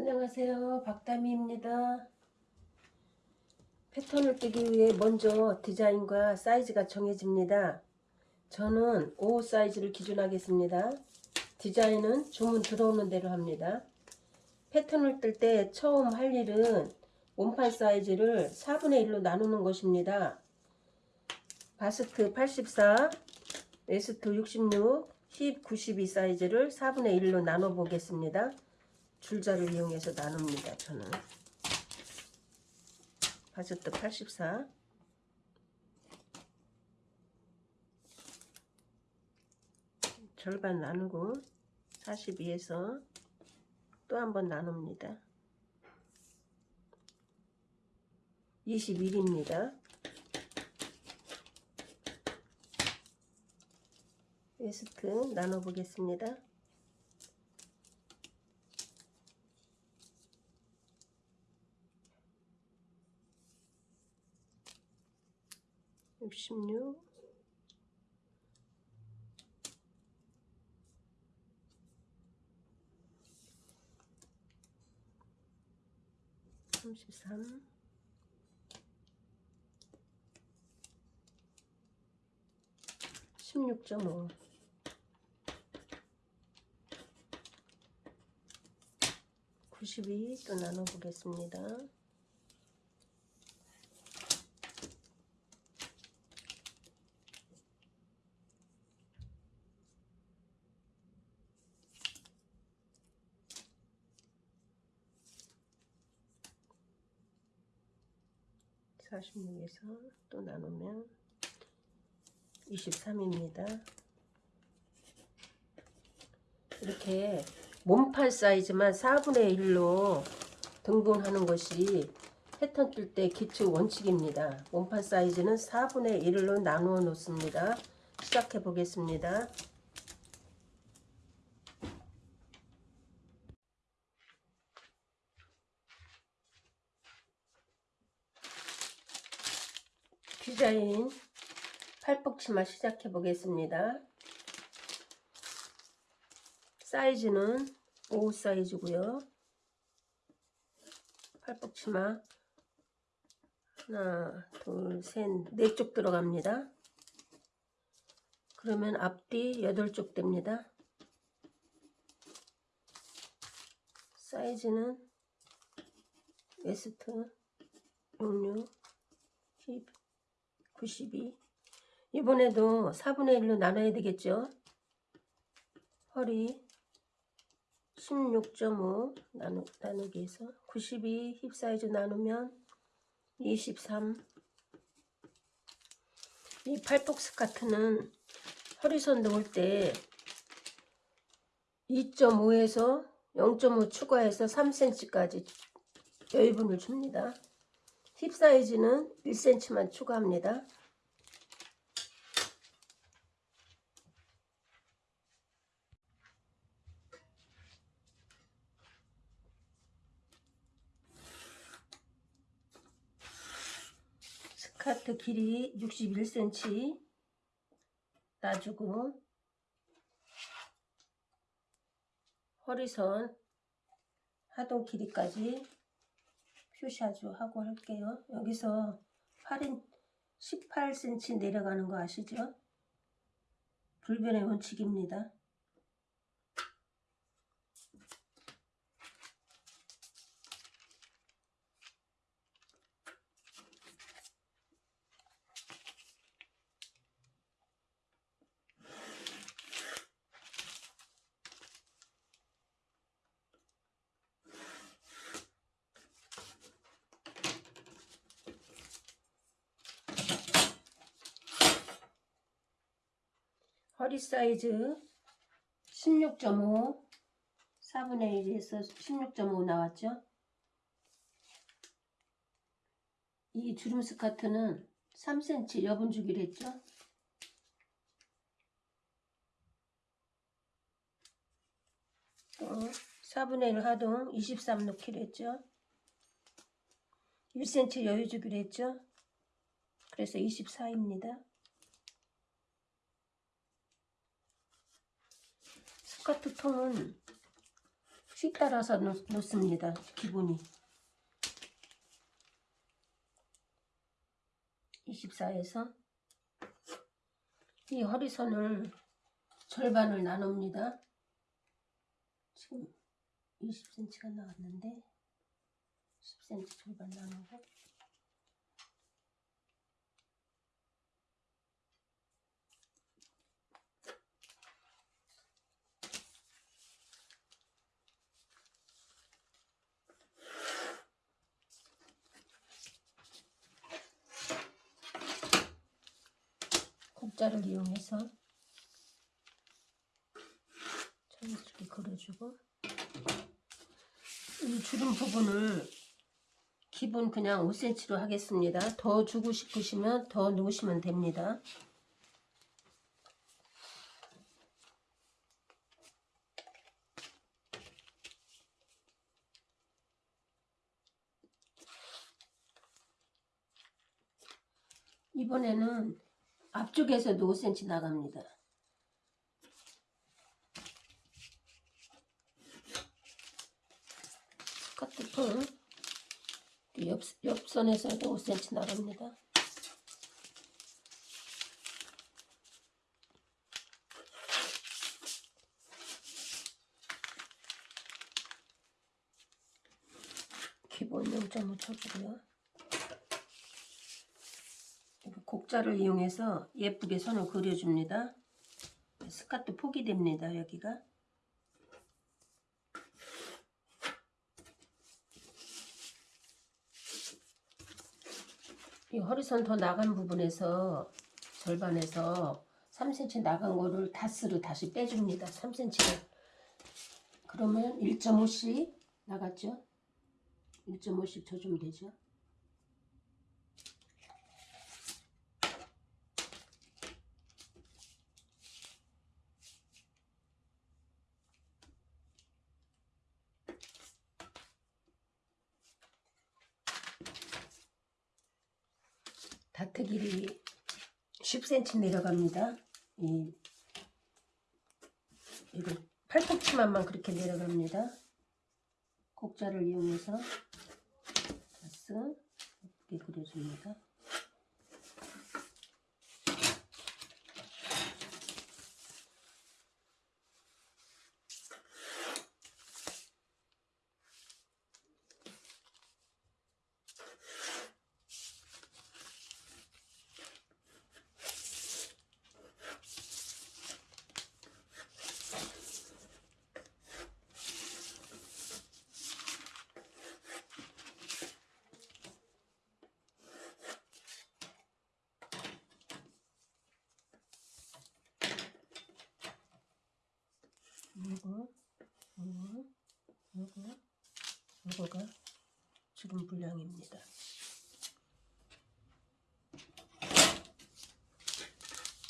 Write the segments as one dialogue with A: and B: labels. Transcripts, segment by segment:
A: 안녕하세요. 박다미입니다. 패턴을 뜨기 위해 먼저 디자인과 사이즈가 정해집니다. 저는 5 사이즈를 기준하겠습니다. 디자인은 주문 들어오는 대로 합니다. 패턴을 뜰 때 처음 할 일은 몸판 사이즈를 4분의 1로 나누는 것입니다. 바스트 84, 웨스트 66, 힙 92 사이즈를 4분의 1로 나눠 보겠습니다. 줄자를 이용해서 나눕니다. 저는 바스트 84 절반 나누고 42에서 또 한 번 나눕니다. 21입니다. 웨스트 나눠보겠습니다. 66 33 16.5 92또 나눠보겠습니다. 46에서 또 나누면 23입니다. 이렇게 몸판 사이즈만 4분의 1로 등분하는 것이 패턴 뜰 때 기초 원칙입니다. 몸판 사이즈는 4분의 1로 나누어 놓습니다. 시작해 보겠습니다. 디자인 팔복치마 시작해 보겠습니다. 사이즈는 5 사이즈고요. 팔복치마 하나, 둘, 셋, 네 쪽 들어갑니다. 그러면 앞뒤 8쪽 됩니다. 사이즈는 웨스트 66, 10, 92 이번에도 4분의 1로 나눠야 되겠죠? 허리 16.5 나누, 나누기 해서 92 힙 사이즈 나누면 23 이 팔폭 스카트는 허리선 놓을 때 2.5에서 0.5 추가해서 3cm까지 여유분을 줍니다. 힙 사이즈는 1cm만 추가합니다. 스카트 길이 61cm 놔주고 허리선 하동 길이까지 표시아주 하고 할게요. 여기서 8인 18cm 내려가는 거 아시죠? 불변의 원칙입니다. 허리 사이즈 16.5 4분의 1에서 16.5 나왔죠? 이 주름 스카트는 3cm 여분 주기로 했죠? 또 4분의 1 하동 23 넣기로 했죠? 1cm 여유 주기로 했죠? 그래서 24입니다 스커트 통은 씩 따라서 놓, 놓습니다. 기본이. 24에서 이 허리선을 절반을 나눕니다. 지금 20cm가 나왔는데 10cm 절반 나누고 곡자를 이용해서 자연스럽게 그려주고 이 주름 부분을 기본 그냥 5cm로 하겠습니다. 더 주고 싶으시면 더 놓으시면 됩니다. 이번에는 앞쪽에서도 5cm 나갑니다. 스커트풀 옆, 옆선에서도 5cm 나갑니다. 기본 0.5 쳐주고요. 곡자를 이용해서 예쁘게 선을 그려줍니다. 스카트 폭이 됩니다. 여기가. 이 허리선 더 나간 부분에서 절반에서 3cm 나간 거를 다스로 다시 빼줍니다. 3cm를. 그러면 1.5씩 나갔죠? 1.5씩 줘주면 되죠? 다트 길이 10cm 내려갑니다. 이 이거 팔꿈치만만 그렇게 내려갑니다. 곡자를 이용해서 가스 예쁘게 그려줍니다. 요거, 요거, 요거, 요 거가 주름 분량입니다.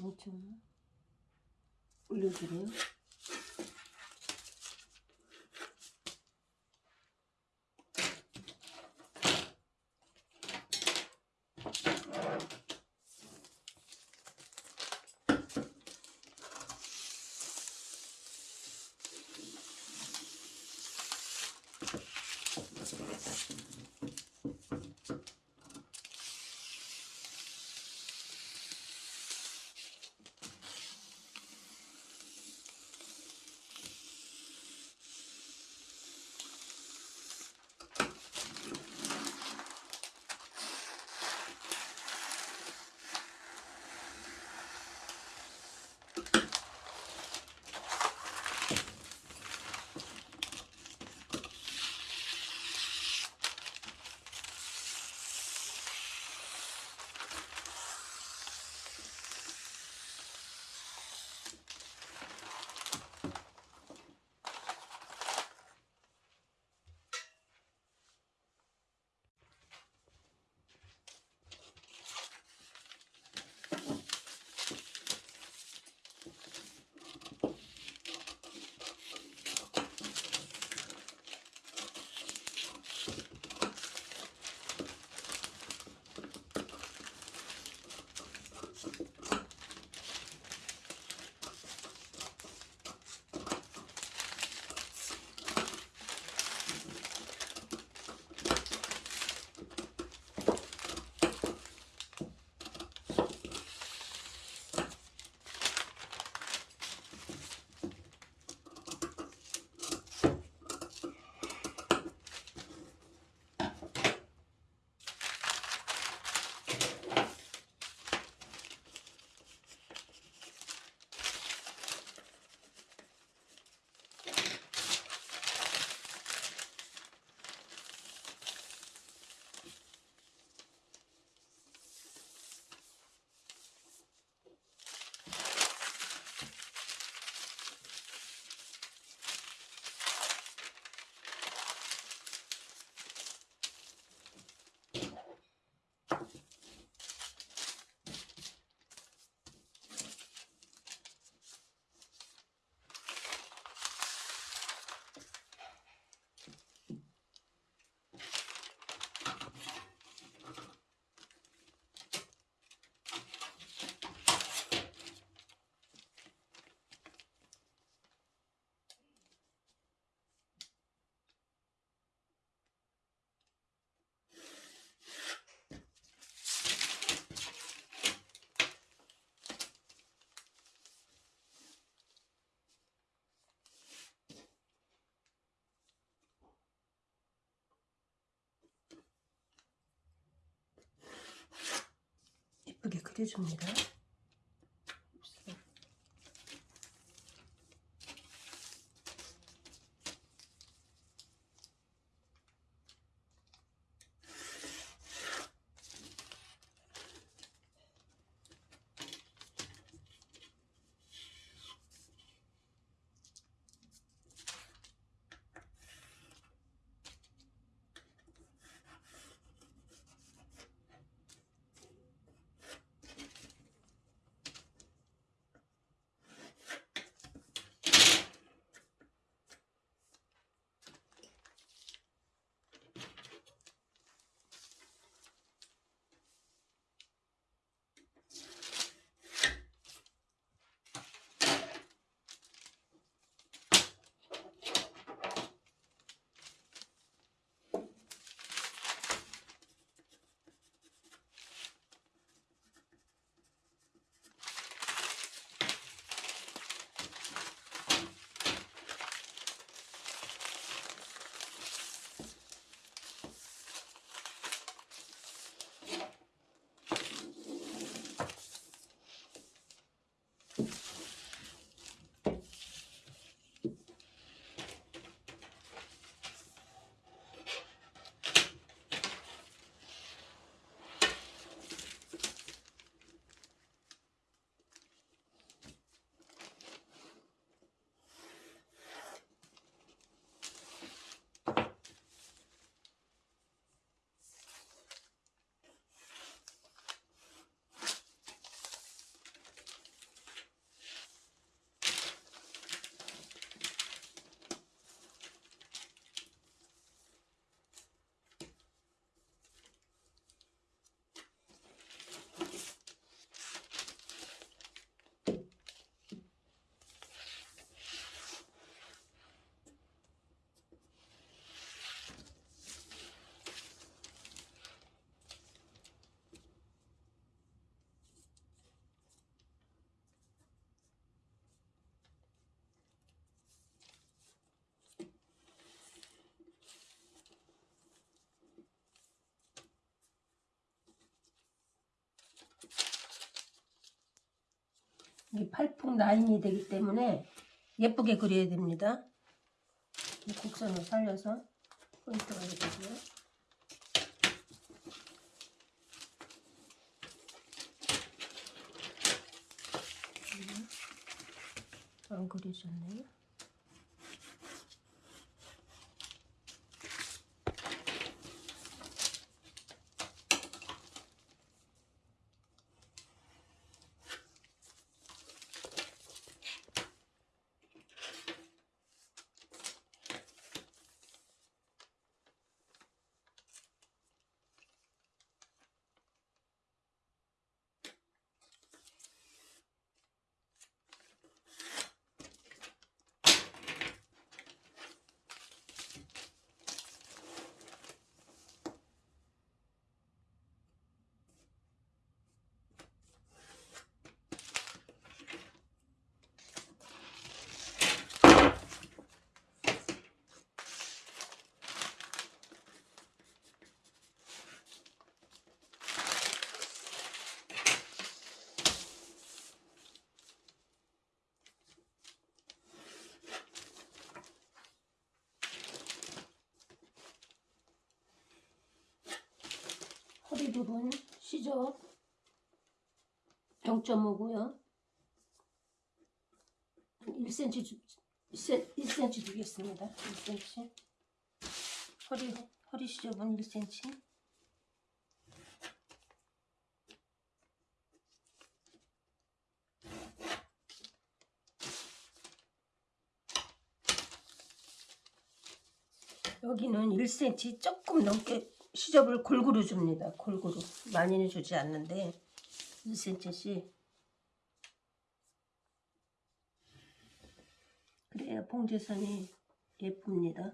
A: 엄청 올려주고요. 그려줍니다. 이 팔풍 라인이 되기 때문에 예쁘게 그려야 됩니다. 이 곡선을 살려서 포인트가 되고요. 음, 안 그려졌네요. 부분 시접 0.5고요. 1cm 주, 1cm 주겠습니다. 1cm. 허리 허리 시접은 1cm. 여기는 1cm 조금 넘게 시접을 골고루 줍니다. 골고루. 많이는 주지 않는데 1cm씩. 그래야 봉제선이 예쁩니다.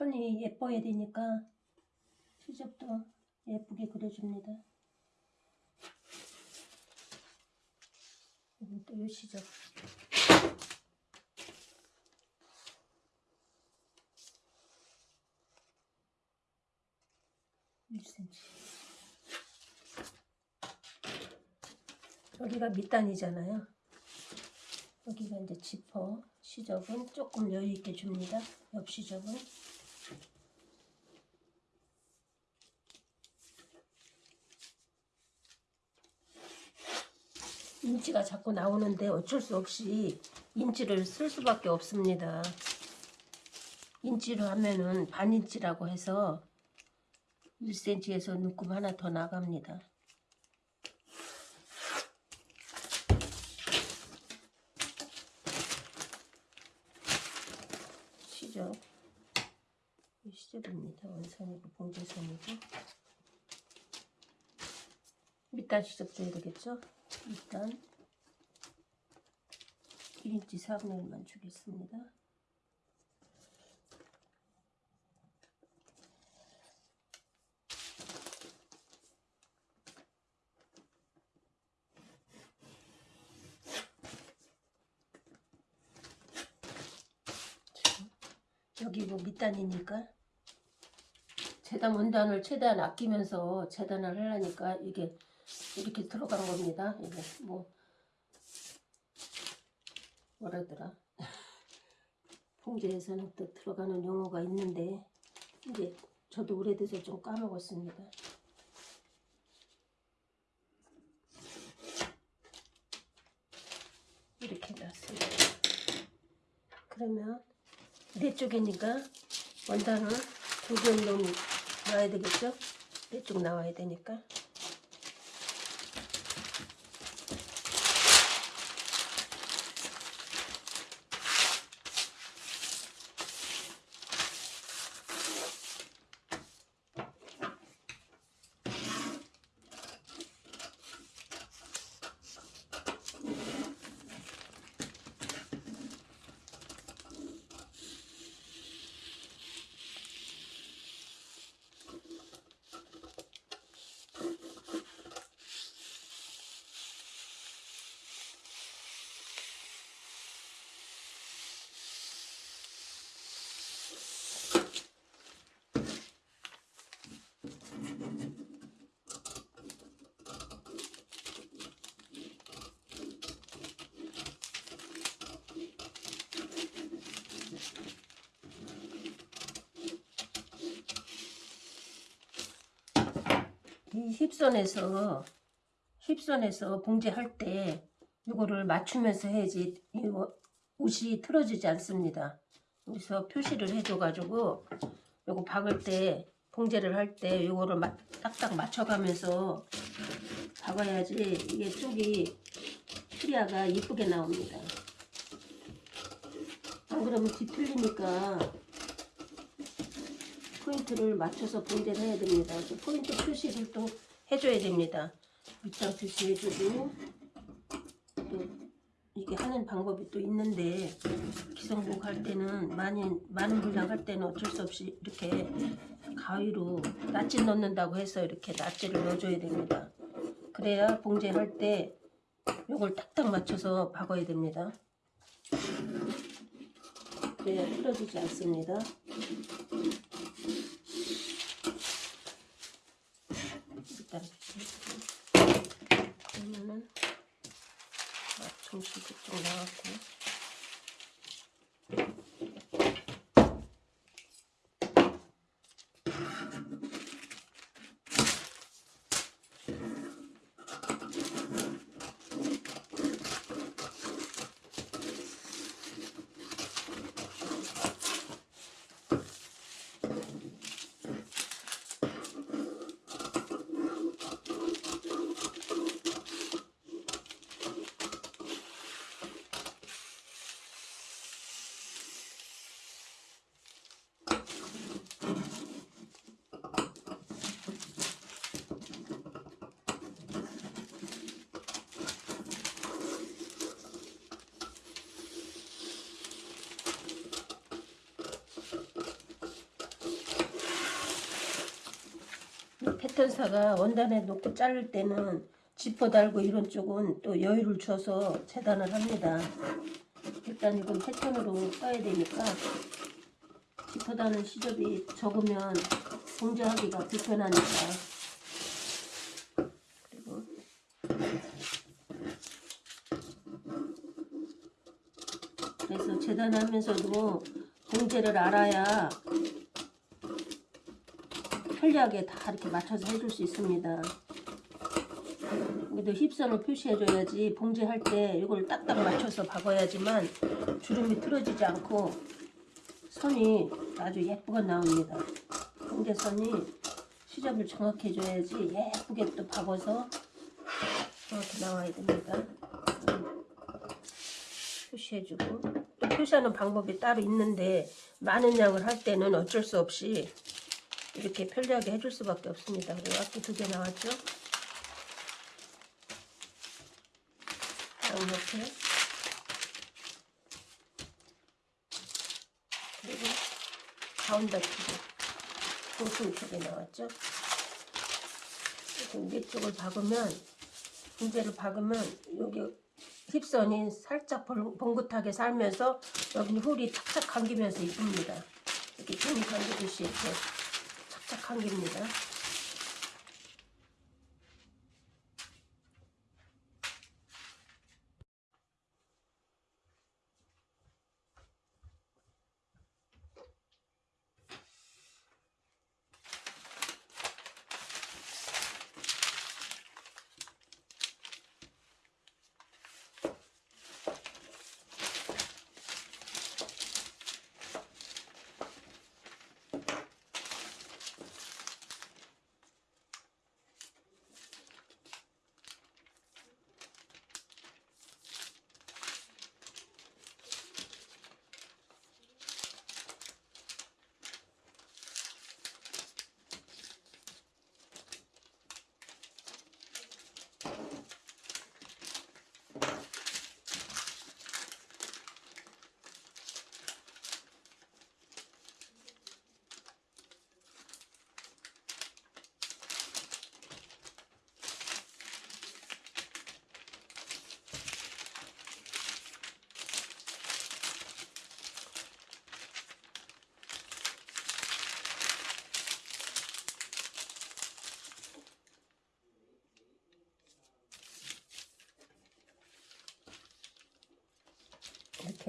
A: 선이 예뻐야 되니까 시접도 예쁘게 그려줍니다. 또이 시접. 일 c m 여기가 밑단이잖아요. 여기가 이제 지퍼 시접은 조금 여유 있게 줍니다. 옆 시접은 인치가 자꾸 나오는데 어쩔 수 없이 인치를 쓸 수밖에 없습니다. 인치로 하면은 반인치라고 해서 1cm에서 눈금 하나 더 나갑니다. 시접 이 시접입니다. 원선이고 봉제선이고 밑단 시접 줘야 되겠죠? 일단 1인치 4분의 1만 주겠습니다. 여기 뭐 밑단이니까 재단 원단을 최대한 아끼면서 재단을 하려니까 이게 이렇게 들어간 겁니다. 이게 뭐 뭐라더라 봉제에서는 또 들어가는 용어가 있는데 이제 저도 오래돼서 좀 까먹었습니다. 이렇게 놨습니다. 그러면 네 쪽이니까 원단을 두개 넣 놔야 되겠죠? 네 쪽 나와야 되니까. 이 힙선에서 힙선에서 봉제할 때 이거를 맞추면서 해야지 이거 옷이 틀어지지 않습니다. 그래서 표시를 해줘가지고 요거 박을 때 봉제를 할 때 요거를 마, 딱딱 맞춰가면서 박아야지 이게 쪽이 프리아가 이쁘게 나옵니다. 안 그러면 뒤틀리니까 포인트를 맞춰서 봉제를 해야 됩니다. 그 포인트 표시를 또 해줘야 됩니다. 밑장 표시해주고 또 이게 하는 방법이 또 있는데 기성복 할 때는 많이 많은 분량 할 때는 어쩔 수 없이 이렇게 가위로 낫지 넣는다고 해서 이렇게 낫지를 넣어줘야 됩니다. 그래야 봉제할 때 요걸 딱딱 맞춰서 박아야 됩니다. 그래야 틀어지지 않습니다. 일단 그러면은 맞춤식 그쪽 나왔고 패턴사가 원단에 놓고 자를 때는 지퍼 달고 이런 쪽은 또 여유를 줘서 재단을 합니다. 일단 이건 패턴으로 써야 되니까 지퍼 다는 시접이 적으면 봉제하기가 불편하니까 그래서 재단하면서도 봉제를 알아야 편리하게 다 이렇게 맞춰서 해줄 수 있습니다. 여기도 힙선을 표시해줘야지 봉제할 때 이걸 딱딱 맞춰서 박아야지만 주름이 틀어지지 않고 선이 아주 예쁘게 나옵니다. 봉제선이 시접을 정확히 해줘야지 예쁘게 또 박아서 이렇게 나와야 됩니다. 음. 표시해주고 또 표시하는 방법이 따로 있는데 많은 양을 할 때는 어쩔 수 없이 이렇게 편리하게 해줄 수밖에 없습니다. 그리고 앞뒤 두개 나왔죠? 딱 이렇게 그리고 가운데 두개 중심 두개 나왔죠? 이렇게 위쪽을 박으면 문제를 박으면 여기 힙선이 살짝 봉- 봉긋하게 살면서 여기는 홀이 착착 감기면서 이쁩니다. 이렇게 종이 감기듯이 이렇게 착착 감깁니다.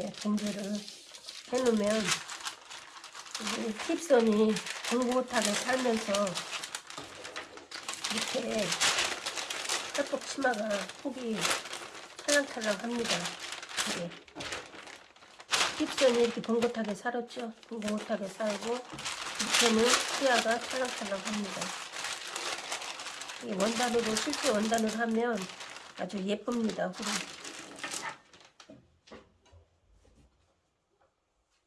A: 이렇게 봉제를 해놓으면 이 힙선이 봉긋하게 살면서 이렇게 협복 치마가 폭이 찰랑찰랑합니다. 이게 힙선이 이렇게 봉긋하게 살았죠. 봉긋하게 살고 밑에는 치아가 찰랑찰랑합니다. 이 원단으로 실제 원단을 하면 아주 예쁩니다. 후리.